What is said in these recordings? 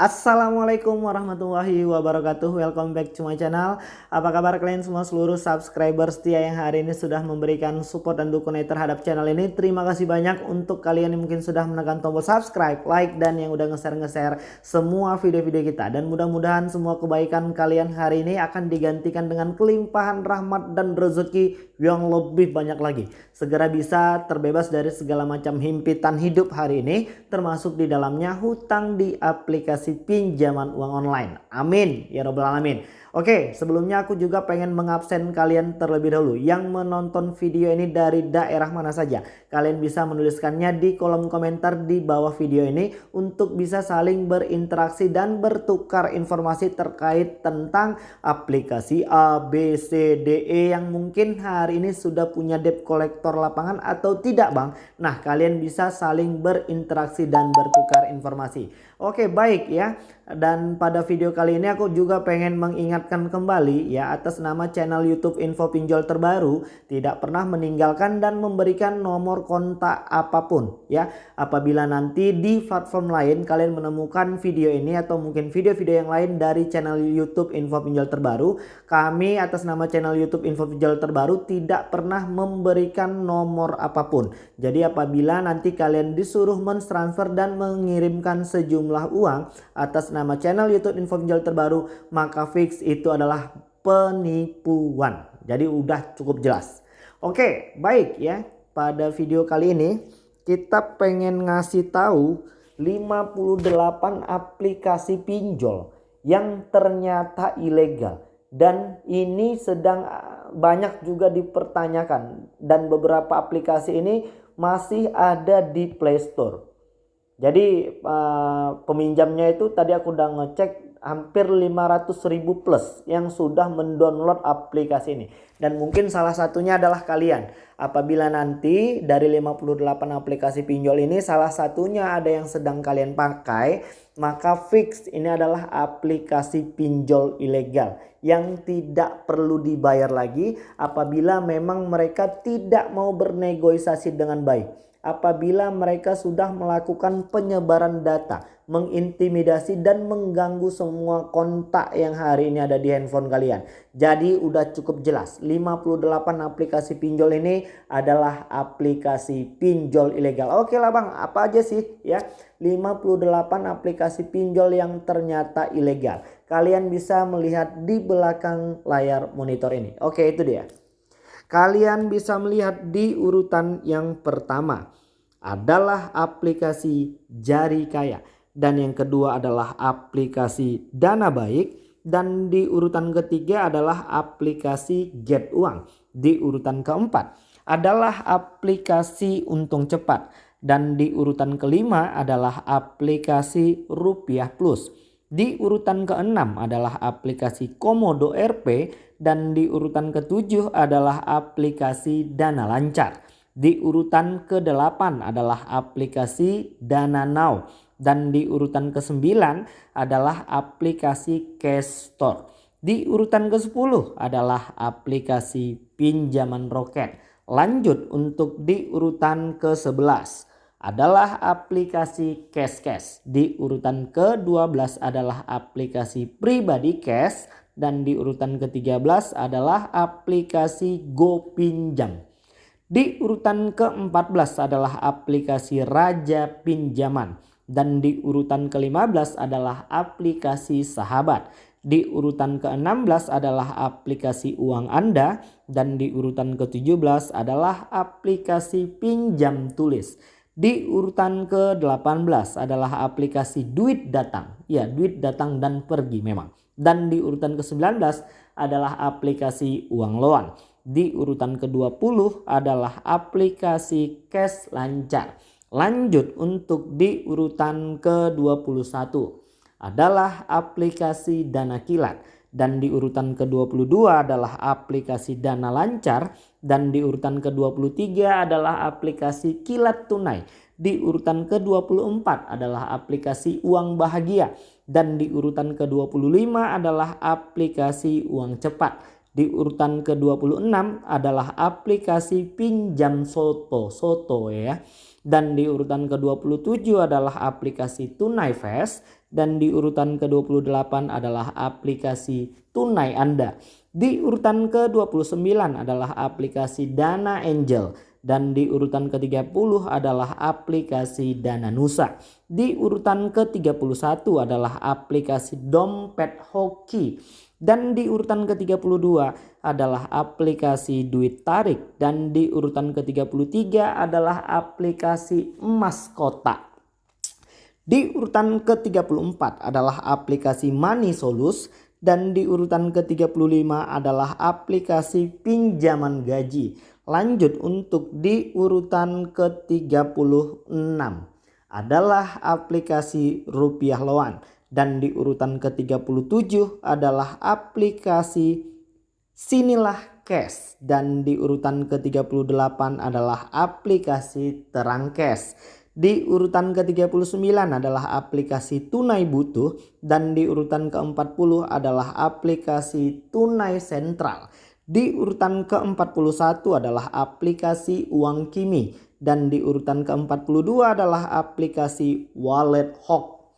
Assalamualaikum warahmatullahi wabarakatuh. Welcome back to my channel. Apa kabar kalian semua? Seluruh subscriber setia yang hari ini sudah memberikan support dan dukungan terhadap channel ini. Terima kasih banyak untuk kalian yang mungkin sudah menekan tombol subscribe, like dan yang udah nge-share-nge-share semua video-video kita. Dan mudah-mudahan semua kebaikan kalian hari ini akan digantikan dengan kelimpahan rahmat dan rezeki yang lebih banyak lagi. Segera bisa terbebas dari segala macam himpitan hidup hari ini Termasuk di dalamnya hutang di aplikasi pinjaman uang online. Amin ya robbal alamin. Oke sebelumnya aku juga pengen mengabsen kalian terlebih dahulu yang menonton video ini dari daerah mana saja. Kalian bisa menuliskannya di kolom komentar di bawah video ini untuk bisa saling berinteraksi dan bertukar informasi terkait tentang aplikasi A, B, C, D, E yang mungkin hari ini sudah punya debt collector lapangan atau tidak bang. Nah kalian bisa saling berinteraksi dan bertukar informasi. Oke baik ya dan pada video kali ini aku juga pengen mengingatkan kembali ya atas nama channel YouTube Info Pinjol terbaru tidak pernah meninggalkan dan memberikan nomor kontak apa pun ya. Apabila nanti di platform lain kalian menemukan video ini atau mungkin video-video yang lain dari channel YouTube Info Pinjol terbaru, kami atas nama channel YouTube Info Pinjol terbaru tidak pernah memberikan nomor apa pun. Jadi apabila nanti kalian disuruh mentransfer dan mengirimkan sejumlah uang atas nama channel YouTube info pinjol terbaru maka fix itu adalah penipuan. Jadi udah cukup jelas. Oke baik ya pada video kali ini kita pengen ngasih tahu 58 aplikasi pinjol yang ternyata ilegal dan ini sedang ah, banyak juga dipertanyakan dan beberapa aplikasi ini masih ada di Play Store. Jadi uh, peminjamnya itu tadi aku udah ngecek hampir 500 ribu plus yang sudah mendownload aplikasi ini. Dan mungkin salah satunya adalah kalian. Apabila nanti dari 58 aplikasi pinjol ini salah satunya ada yang sedang kalian pakai. Maka fix ini adalah aplikasi pinjol ilegal. Yang tidak perlu dibayar lagi apabila memang mereka tidak mau bernegosiasi dengan baik apabila mereka sudah melakukan penyebaran data, mengintimidasi dan mengganggu semua kontak yang hari ini ada di handphone kalian. Jadi udah cukup jelas 58 aplikasi pinjol ini adalah aplikasi pinjol ilegal. Oke lah bang apa aja sih ya 58 aplikasi pinjol yang ternyata ilegal. Kalian bisa melihat di belakang layar monitor ini. Oke itu dia. Kalian bisa melihat di urutan yang pertama adalah aplikasi Jari Kaya dan yang kedua adalah aplikasi Dana Baik dan di urutan ketiga adalah aplikasi Get Uang. Di urutan keempat adalah aplikasi Untung Cepat dan di urutan kelima adalah aplikasi Rupiah Plus. Di urutan keenam adalah aplikasi Komodo RP dan di urutan ketujuh adalah aplikasi Dana Lancar. Di urutan ke-8 adalah aplikasi Dana Now dan di urutan ke-9 adalah aplikasi Cash Store. Di urutan ke-10 adalah aplikasi pinjaman roket. Lanjut untuk di urutan ke-11 adalah aplikasi Cash Cash. Di urutan ke-12 adalah aplikasi pribadi cash dan di urutan ke-13 adalah aplikasi Go Pinjam. Di urutan ke-14 adalah aplikasi Raja Pinjaman dan di urutan ke-15 adalah aplikasi Sahabat. Di urutan ke-16 adalah aplikasi uang Anda dan di urutan ke-17 adalah aplikasi pinjam tulis. Di urutan ke-18 adalah aplikasi duit datang. Ya, duit datang dan pergi memang. Dan di urutan ke-19 adalah aplikasi uang loan. Di urutan ke-20 adalah aplikasi cash lancar. Lanjut untuk di urutan ke-21 adalah aplikasi dana kilat dan di urutan ke-22 adalah aplikasi Dana Lancar dan di urutan ke-23 adalah aplikasi Kilat Tunai. Di urutan ke-24 adalah aplikasi Uang Bahagia dan di urutan ke-25 adalah aplikasi Uang Cepat. Di urutan ke-26 adalah aplikasi Pinjam Soto, Soto ya. Dan di urutan ke-27 adalah aplikasi Tunai Fast dan di urutan ke-28 adalah aplikasi tunai Anda. Di urutan ke-29 adalah aplikasi Dana Angel dan di urutan ke-30 adalah aplikasi Dana Nusa. Di urutan ke-31 adalah aplikasi Dompet Hoki dan di urutan ke-32 adalah aplikasi Duit Tarik dan di urutan ke-33 adalah aplikasi Emas Kotak. Di urutan ke-34 adalah aplikasi Money Solus dan di urutan ke-35 adalah aplikasi pinjaman gaji. Lanjut untuk di urutan ke-36 adalah aplikasi Rupiah Loan dan di urutan ke-37 adalah aplikasi Sinilah Cash dan di urutan ke-38 adalah aplikasi Terang Cash. Di urutan ke-39 adalah aplikasi Tunai Butuh dan di urutan ke-40 adalah aplikasi Tunai Sentral. Di urutan ke-41 adalah aplikasi Uang Kimi dan di urutan ke-42 adalah aplikasi Wallet Hawk.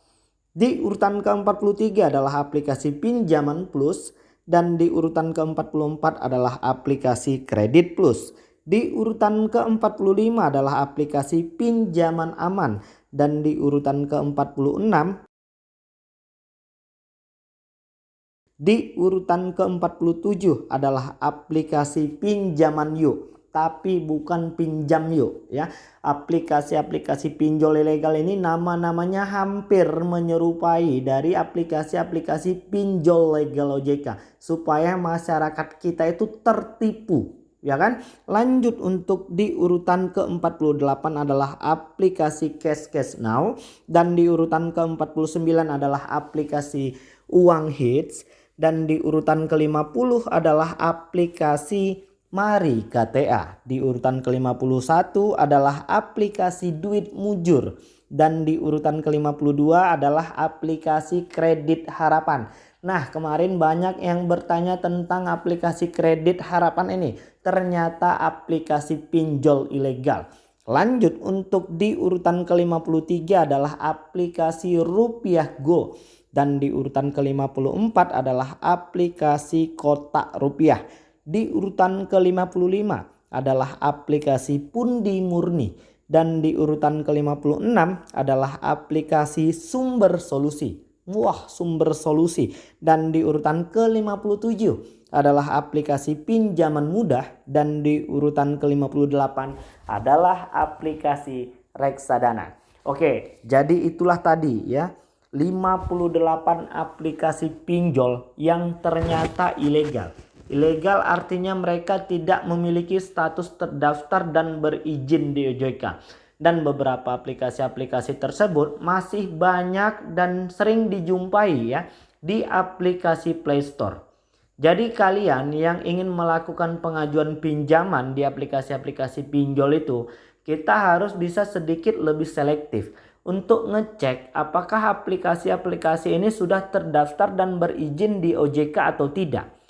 Di urutan ke-43 adalah aplikasi Pinjaman Plus dan di urutan ke-44 adalah aplikasi Kredit Plus. Di urutan ke-45 adalah aplikasi pinjaman aman. Dan di urutan ke-46 di urutan ke-47 adalah aplikasi pinjaman yuk tapi bukan pinjam yuk ya. Aplikasi-aplikasi pinjol ilegal ini nama-namanya hampir menyerupai dari aplikasi-aplikasi pinjol legal OJK supaya masyarakat kita itu tertipu ya kan lanjut untuk di urutan ke-48 adalah aplikasi cash cash now dan di urutan ke-49 adalah aplikasi uang hits dan di urutan ke-50 adalah aplikasi Mari KTA. Di urutan ke-51 adalah aplikasi duit mujur dan di urutan ke-52 adalah aplikasi kredit harapan. Nah kemarin banyak yang bertanya tentang aplikasi kredit harapan ini. Ternyata aplikasi pinjol ilegal. Lanjut untuk di urutan ke-53 adalah aplikasi Rupiah Go. Dan di urutan ke-54 adalah aplikasi kotak rupiah. Di urutan ke-55 adalah aplikasi Pundi Murni. Dan di urutan ke-56 adalah aplikasi Sumber Solusi. Wah sumber solusi. Dan di urutan ke-57 adalah aplikasi pinjaman mudah. Dan di urutan ke-58 adalah aplikasi reksadana. Oke jadi itulah tadi ya. 58 aplikasi pinjol yang ternyata ilegal. Ilegal artinya mereka tidak memiliki status terdaftar dan berizin di OJK dan beberapa aplikasi-aplikasi tersebut masih banyak dan sering dijumpai ya di aplikasi Play Store. Jadi kalian yang ingin melakukan pengajuan pinjaman di aplikasi-aplikasi pinjol itu kita harus bisa sedikit lebih selektif untuk ngecek apakah aplikasi-aplikasi ini sudah terdaftar dan berizin di OJK atau tidak.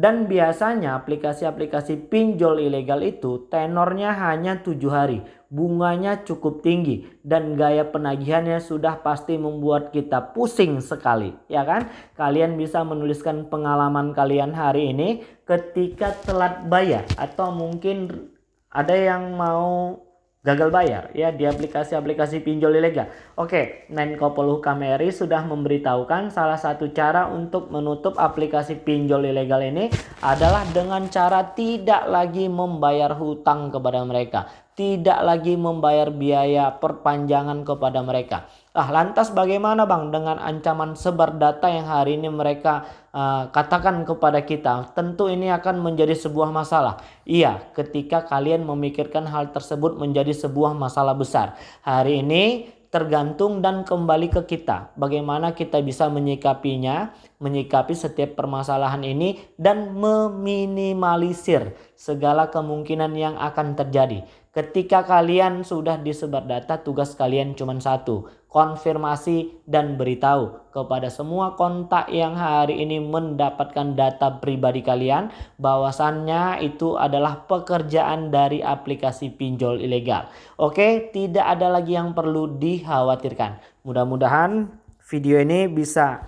Dan biasanya aplikasi-aplikasi pinjol ilegal itu tenornya hanya tujuh hari. Bunganya cukup tinggi dan gaya penagihannya sudah pasti membuat kita pusing sekali. Ya kan? Kalian bisa menuliskan pengalaman kalian hari ini ketika telat bayar. Atau mungkin ada yang mau gagal bayar ya di aplikasi-aplikasi pinjol ilegal. Oke, Menko Polhukam RI sudah memberitahukan salah satu cara untuk menutup aplikasi pinjol ilegal ini adalah dengan cara tidak lagi membayar hutang kepada mereka, tidak lagi membayar biaya perpanjangan kepada mereka. Ah, lantas bagaimana Bang dengan ancaman sebar data yang hari ini mereka uh, katakan kepada kita? Tentu ini akan menjadi sebuah masalah. Iya, ketika kalian memikirkan hal tersebut menjadi sebuah masalah besar. Hari ini tergantung dan kembali ke kita. Bagaimana kita bisa menyikapinya, menyikapi setiap permasalahan ini dan meminimalisir segala kemungkinan yang akan terjadi. Ketika kalian sudah disebar data, tugas kalian cuma satu. Konfirmasi dan beritahu kepada semua kontak yang hari ini mendapatkan data pribadi kalian. bahwasannya itu adalah pekerjaan dari aplikasi pinjol ilegal. Oke, tidak ada lagi yang perlu dikhawatirkan. Mudah-mudahan video ini bisa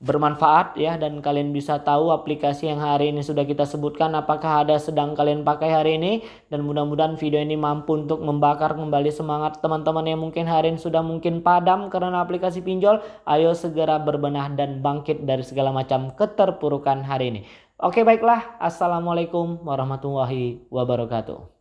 bermanfaat ya dan kalian bisa tahu aplikasi yang hari ini sudah kita sebutkan apakah ada sedang kalian pakai hari ini dan mudah-mudahan video ini mampu untuk membakar kembali semangat teman-teman yang mungkin hari ini sudah mungkin padam karena aplikasi pinjol. Ayo segera berbenah dan bangkit dari segala macam keterpurukan hari ini. Oke baiklah. Assalamualaikum warahmatullahi wabarakatuh